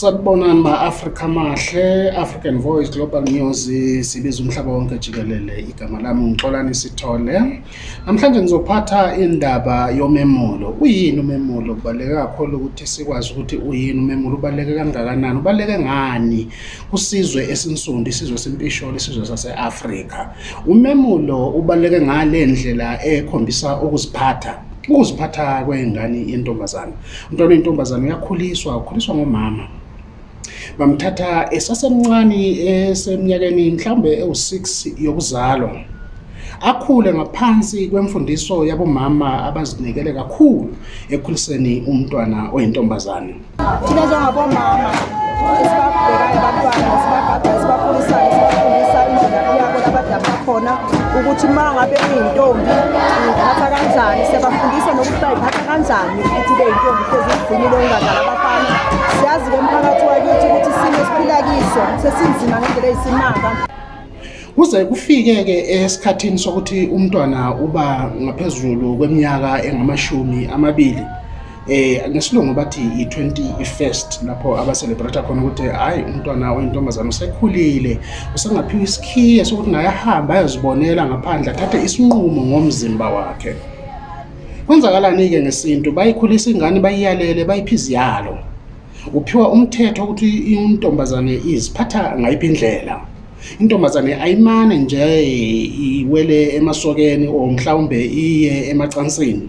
sanibona ma-afrika mahle african voice global news sibiza umhlaba wonke jikelele igama lami ngixolani sithole namhlanje ngizophatha indaba yomemulo uyini umemulo kubaluleke kakhulu ukuthi sikwazi ukuthi uyini umemulo ubaluleke kangakanani ubaluleke ngani kusizwe esinsundu isizwe sempishole isizwe sase-afrika umemulo ubaluleke ngale ndlela ekhombisa ukuziphatha ukuziphatha kwengane yentombazane umntwana yentombazane uyakhuliswa ukhuliswa ngomama bamthatha esasemncane esemnyakeni mhlawumbe ewu-6 yokuzalwa akhule ngaphansi kwemfundiso yabomama abazinikele kakhulu ekhuliseni umntwana oyintombazane thina njengabomama esibabhekayo abantwana sibagada sibakhulisayo sibafundisa khona ukuthi uma ngabe iyintombi uyiphatha kanjani siyabafundisa nokuthi bayiphatha kanjani ukuthi ibe yintombi kuze zigcinile ungadlala abafana siyazi-ke umphakathi wakithi ukuthi isimo esiphila kiso sesinzima ngendlela eyisimanga kuze kufike-ke esikhathini sokuthi umntwana uba ngaphezulu kweminyaka engamashumi amabili eh ngesilungu bathi i 21st lapho abaselebrata khona ukuthi hayi umntwana oyintombazane usekhulile usengaphiwa isikhiye sokuthi naye ahambe ayazibonela ngaphandle athathe isinqumo ngomzimba wakhe kwenzakalani-ke ngesintu bayikhulisa ingane bayiyalele bayiphi iziyalo uphiwa umthetho ukuthi intombazane iziphatha ngayiphi indlela intombazane ayimane nje iwele emasokeni or mhlawumbe iye emacansini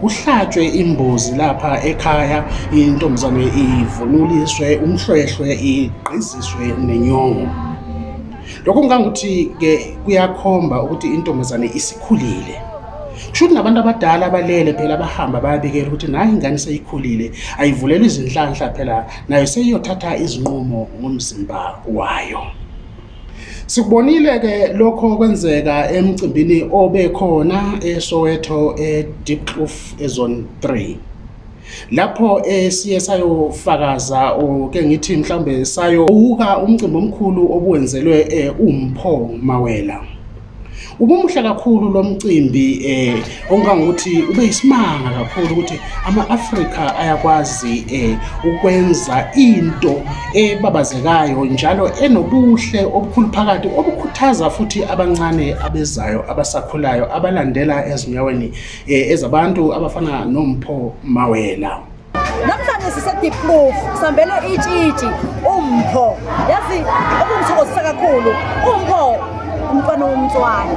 kuhlatshwe imbuzi lapha ekhaya intombazane ivunuliswe umhlwehlwe igqiziswe nenyongo lokhu kungangukuthi ke kuyakhomba ukuthi intombazane isikhulile kushouthi nabantu abadala balele phela bahamba bayabikela ukuthi nayo ingane seyikhulile ayivulelwe izinhlanhla phela nayo seyiyothatha izinqumo ngomzimba wayo sikubonile-ke lokho kwenzeka emcimbini obekhona esoweto e-deepcloof ezone 3 lapho esiye sayofakaza oke ngithi mhlawumbe sayo uka umcimbi omkhulu obuwenzelwe umpho mawela ubumuhle kakhulu lo mcimbi um eh, okungangokuthi ube yisimanga kakhulu ukuthi ama-afrika ayakwazi um ukwenza into ebabazekayo njalo enobuhle obukhulu phakathi obukhuthaza futhi abancane abezayo abasakhulayo abalandela ezinyaweni um ezabantu abafana nompho mawela namhlanje sisediploof sambele itshitshi umpho yazi okungithokozisa kakhulu umpho umntwana womntwana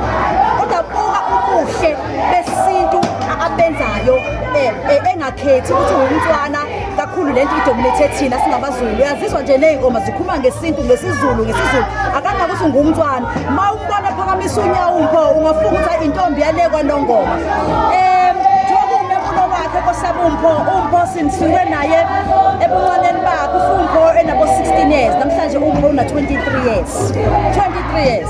kodwa buka ubuhle besintu abenzayo e, e, engakhethi ukuthi umntwana kakhulu lento idominate thina singabazulu uyazizwa nje ney'ngoma zikhuluma ngesintu ngesizulu ngesizulu akangabe ukuthi ungumntwana ma umntwana phakamisa unyawo mpho ungafunga ukuthi intombi yale kwanongoma um wakhe kosaba umpho umpho sinisuke naye ebuncaneni bakhe ufumpho enabo-16 years namhlanje umpho una-23 years 23 years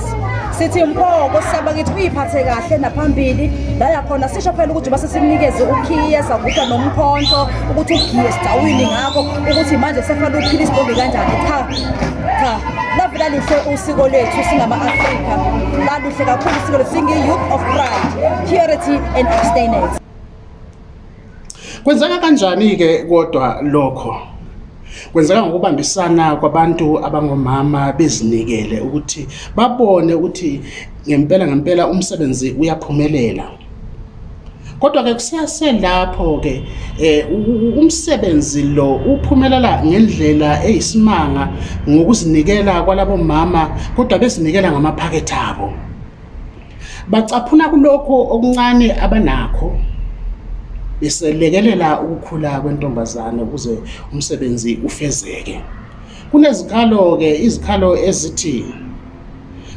sithi mpoko sisaba kithi uyiphathe kahle naphambili laya khona sisho phela ukuthi uba sesimnikeze ukhiye sakuha nomkhonto ukuthi ugiye sidawini ngakho ukuthi manje sefanele uphile isibombe kanjani cha cha lavelalihle usiko lethu singama-afrika laluhle kakhulu usiko lethu singi-youth of pride purity and abstainence kwenzeka kanjani-ke kodwa lokho kwenzeka ngokubambisana kwabantu abangomama bezinikele ukuthi babone ukuthi ngempela ngempela umsebenzi uyaphumelela kodwa-ke kuseselapho-ke eh, um umsebenzi lo uphumelela ngendlela eyisimanga ngokuzinikela kwalabo mama kodwa bezinikela ngamaphakethe abo bacaphuna kulokho okuncane abanakho beselekelela ukukhula kwentombazane ukuze umsebenzi ufezeke kunezikhalo-ke izikhalo ezithini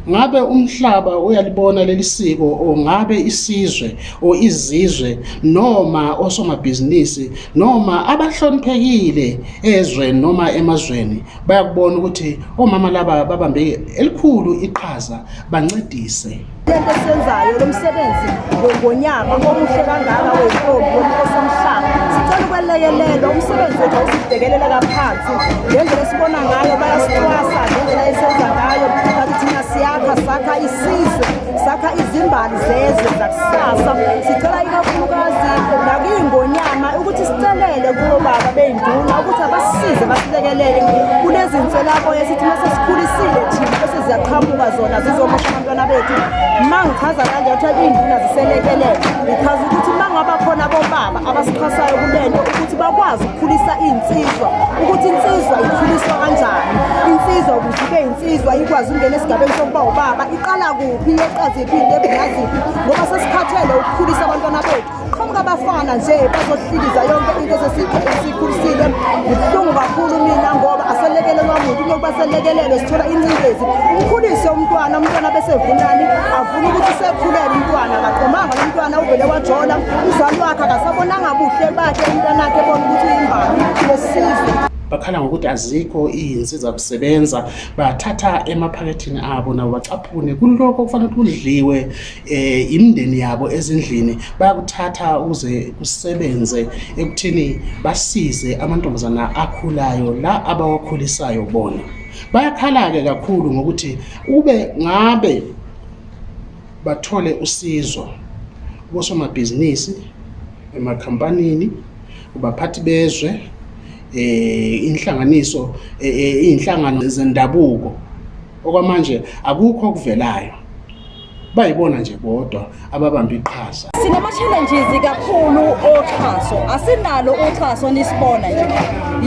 ngabe umhlaba uyalibona leli siko or ngabe isizwe or izizwe noma osomabhizinisi noma abahloniphekile ezweni noma emazweni bayakubona ukuthi omama laba babambe elikhulu iqhaza bancedise lento esiyenzayo lo msebenzi ngonyaka omuhle kangaka wentombi yomkhosi omhlaba sicela ukwelekelela umsebenzi wethu awusibhekelela kaphansi ngendlela esibona ngayo bayasicwasa ngendlela esenza ngayo siyakha sakha isizwe sakha izimbali zezwe zakusasa sicela ikakhulukazi nakuyingonyama ukuthi sicelele kulobaba bey'nduna ukuthi abasize basilekelele kulezinselako yesithi masesikhulisile thina bese ziyaqhamuka zona zizomosha abantwana bethu ma ngichaza kanje kuthiwa iy'nduna ziselekelele ngichaza ukuthi uma bakhona bobaba abasiphasayo kulento ukuthi bakwazi ukukhulisa iy'nsizwa ukuthi insizwa ikhuliswa kanjani insizwa ukuze ibe insizwa ikwazi ukungena esigabeni sokuba ubaba iqala kuphi yeqaziphi into ebungaziphi ngoba sesikhathele ukukhulisa abantwana bethu laba bafana nje bazohlikiza yonke into esikhulisile ngibuhlungu kakhulu mina ngoba aselekelelwa muntu kunokuba selekelelwe sithola incindezi umkhulise umntwana umntwana besevunani avuna ukuthi sekhulele umntwana kaqomanga lo mntwana uvele wajola umzali wakhe akasabonanga buhle bakhe umntwanakhe bona ukuthi uyimbani lesizwe bakhala ngokuthi azikho iyinsiza kusebenza bathatha emaphaketheni abo nabo bacaphune kulokho kufanele kudliwe eh imindeni yabo ezindlini bayakuthatha ukuze kusebenze ekuthini basize amantombazana akhulayo la abawakhulisayo bona bayakhala-ke kakhulu ngokuthi ube ngabe bathole usizo kosomabhizinisi emakhampanini kubaphathi bezwe eh inhlanganiso eh, eh, izinhlangano zendabuko okwamanje akukho okuvelayo bayibona nje bodwa ababamba iqhaza sinama-challenges kakhulu oxhaso asinalo uxhaso nisibona nje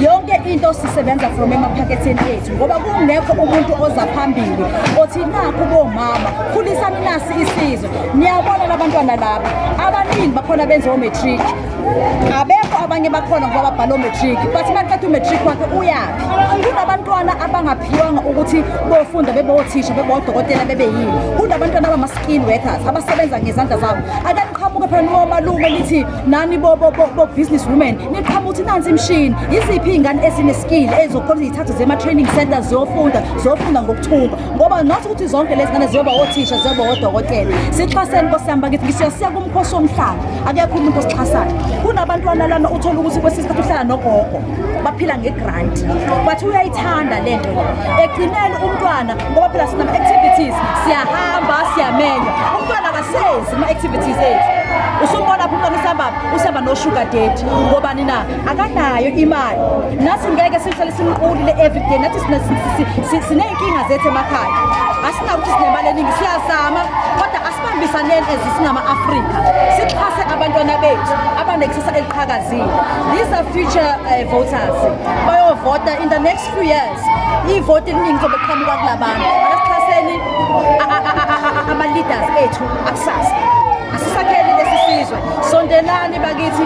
yonke into sisebenza from emaphaketheni ethu ngoba kungekho umuntu oza phambili othi nakho bomama khulisani nasi isizwe niyabona labantwana laba abaningi bakhona benze omatric abekho abanye bakhona ngoba babhala omatric but baqeda umatric wakhe uyaphi kunabantwana abangaphiwanga ukuthi bofunda bebothisha bebodokotela bebe yini kunabantwana abama-skin workers abasebenza ngezandla zabo akanqa kwenu womalume lithi nani bo-business bo, bo, bo, women niqhama ukuthi nansi imishini yiziphi iy'ngane ezineskili ezokhona zithathe zema-training centers ziyofunda ziyofunda ngokuthumba ngoba nothi ukuthi zonke lezi ngane ziyoba othisha ziyoba odokotela sixhaseni kosihamba ngithi ngisiyasiya kumkhosi womhlala akekho umuntu osixhasayo kunabantwana lana uthole ukuthi kwesinye isikhathi uhlala nogogo baphila nge-grant but uyayithanda le nto egcineni umntwana ngoba phela sinama-activities siyahamba siyamenywa umntwana kasezi ama-activities ethu usumbona pho umntwana usihamba usihamba noshuga dedi ngobani na akanayo imali nathi ngeke sihlale simqulile everyday nathi sineyinkinga zethu emakhaya asinako ukuthi sinemali eningi siyazama kodwa asibambisaneni ez singama-afrika sixhase abantwana bethu abanekusasa eliqhakazile these are future uh, voters bayovota in the next few years ivoti eliningi zobe qhamuka kula bantu akasixhaseni ama-leaders ethu akusasa asisakhe sizwe sondelani bakithi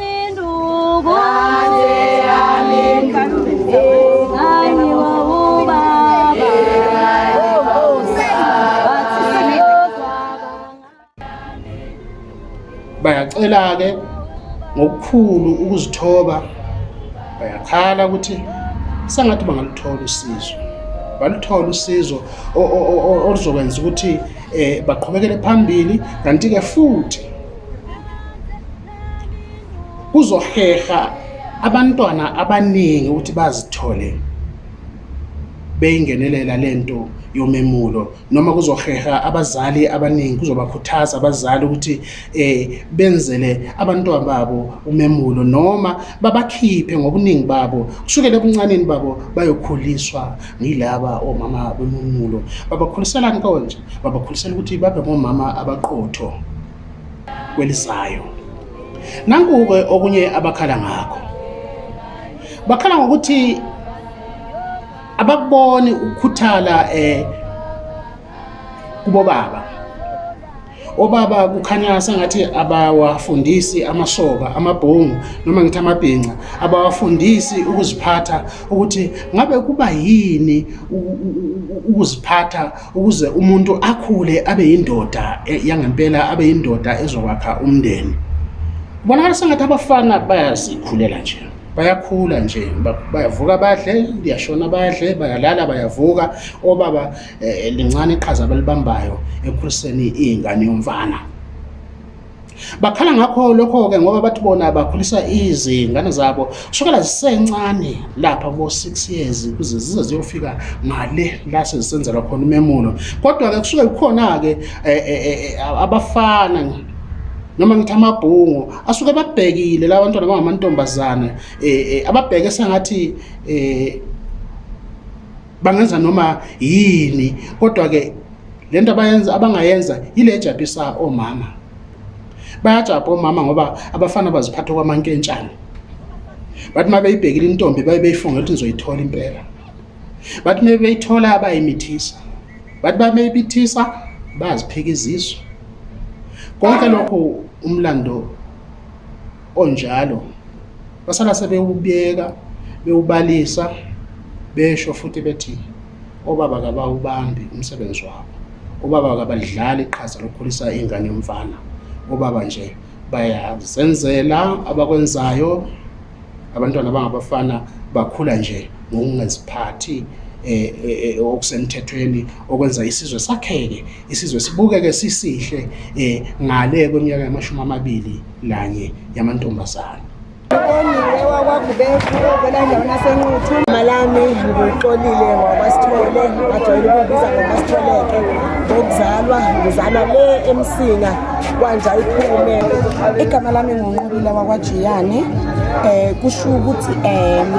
ke ngokukhulu ukuzithoba bayakhala ukuthi sengathi bangaluthola usizo baluthola usizo oluzokwenza ukuthi um baqhubekele phambili kanti-ke futhi kuzoheha abantwana abaningi ukuthi bazithole beyingenelela lento yomemulo noma kuzoheha abazali abaningi kuzobakhuthaza abazali ukuthi eh benzele abantwana babo umemulo noma babakhiphe ngobuningi babo kusukela ebuncaneni babo bayokhuliswa ngilaba omama bememulo babakhulisela nkonje babakhulisela ukuthi babe ngomama abaqotho kwelizayo nankuke okunye abakhala ngakho bakhala ngokuthi abakuboni ukukhuthala eh kubo baba obaba kukhanya sengathi abawafundisi amasoka amabhongu noma ngithi amabhinca abawafundisi ukuziphatha ukuthi ngabe kuba yini ukuziphatha ukuze umuntu akhule abe yindoda eh, yangempela abe yindoda ezokwakha umndeni kubonakala sengathi abafana bayazikhulela njena bayakhula nje bayavuka badle liyashona badle bayalala bayavuka obaba eh, lincane iqhaza abalibambayo ekhuliseni iy'ngane yomfana bakhala ngakho lokho-ke ngoba bathi bona bakhulisa izingane zabo kusukela zisencane lapha bo-six years kuze zize ziyofika ngale la sezisenzelwa khona umemulo kodwa-ke kusuke kukhona-ke eh, eh, eh, eh abafana noma ngithi amabhungu asuke babhekile la bantwana abangamantombazane eh, eh ababheke sengathi eh bangenza noma yini kodwa ke lento abayenza abangayenza ile ejabisa omama bayajabha omama ngoba abafana baziphatha kwamankentshane bathi uma beyibhekile intombi baye beyifunga ukuthi nizoyithola impela bathi uma beyithola bayimithisa bathi uma beyibithisa baziphika izisu konke lokho umlando onjalo basala sebewubeka bewubalisa besho futhi bethi obaba kabawubambi umsebenzi wabo obaba kabalidlala iqhaza lokukhulisa ingane yomfana obaba nje bayazenzela abakwenzayo abantwana bangabafana bakhula nje ngokungaziphathi Eh, eh, okusemthethweni okwenza isizwe sakheke isizwe sibukeke sisihle eh, ngale kweminyaka yamashumi amabili lanye yamantombazana malami nguxolile ngokwasithole bajwayele ukubiza ngokwasitholeke ngokuzalwa ngizalwa le emsinga kwanja iphume igama lami ngunqobile wakwajiyane um kusho ukuthi um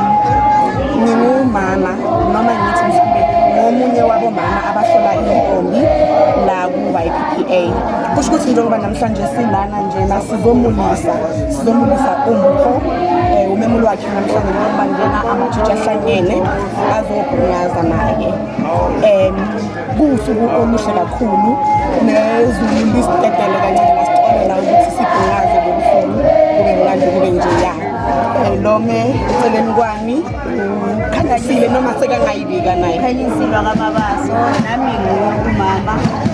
ningumama noma ngithi mhlawumbe ngomunye wabomama abahlola intombi laku-y p a kusho ukuthi njengoba namhlanje silana njena sizomulisa sizomulisa umpho um eh, umemulo wakhe namhlanje njengoba njena amajiji ahlanyele azobhungaza naye um kuwusuku oluhle kakhulu nezulu lisitedele kancane nasitolela ukuthi sibhungaze ulome eceleni kwami khanyasile noma sekangayibika naye khanyisilwa kamabaso nami ngumama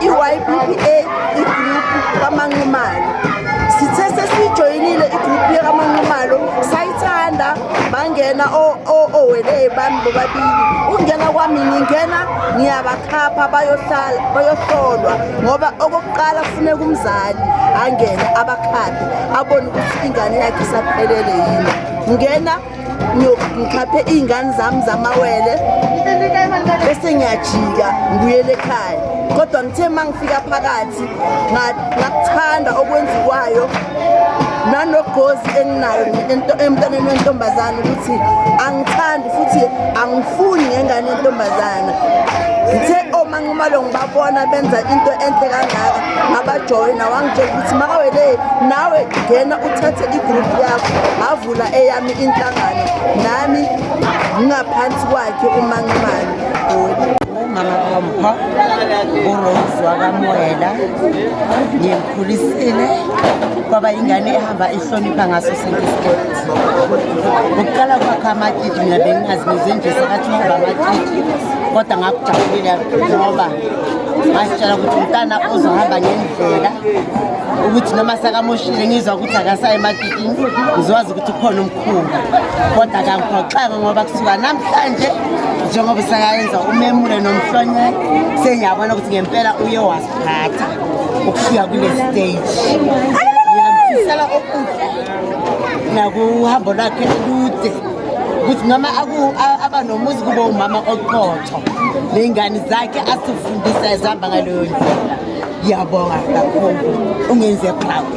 i-y b p a igroupu kamanqumane ngena owele bami bobabili ungena kwami ngingena ngiyabakhapha bayohlala bayohlolwa ngoba okokuqala kufuneka umzali angene abakhaphe abone ukuthi ingane yakhe isaphelele yini ngena ngikhaphe iy'ngane zami zamawele bese ngiyajika ngibuyele ekhaya kodwa ngithe uma ngifika phakathi ngakuthanda okwenziwayo nanogozi enginayo emntwaneni wentombazane ukuthi angithandi futhi angifuni ngengane yentombazane ngithe omanqumalo oh, ngibabona benza into enhle kangaka ngabajoyina wangitshela ukuthi makawele nawe ngena uthathe igrouphu yakho ngavula eyami inhlangano nami ngingaphansi kwakhe umanqumalo umama kompho urose wakamoyela ngimkhulisile kwaba ingane ehamba ihlonipha ngaso sonke isikhathi ukuqala kwakho amatshitshi mina bengingazi nizenje sakathi ngoba amatshitshi kodwa ngakujabulile ngoba ngasitshela ukuthi umntana ozohamba ngendlela ukuthi noma sakamoshile ngizwa ukuthi akasayo ematitini ngizokwazi ukuthi ukhona umkhulu kodwa kangiphoxaka ngoba kusuka namhlanje njengoba sakayenza umemule nomhlonye sengiyabona ukuthi ngempela uye wasiphatha ukufika kule stage ngiyamfisela okuhle nakuhambo lwakhe lude ukuthi noma aba nomuzi kube umama oqotho ney'ngane zakhe asifundisa ezihamba ngaleyo ndlela iyabonga kakhulu ungenze cloud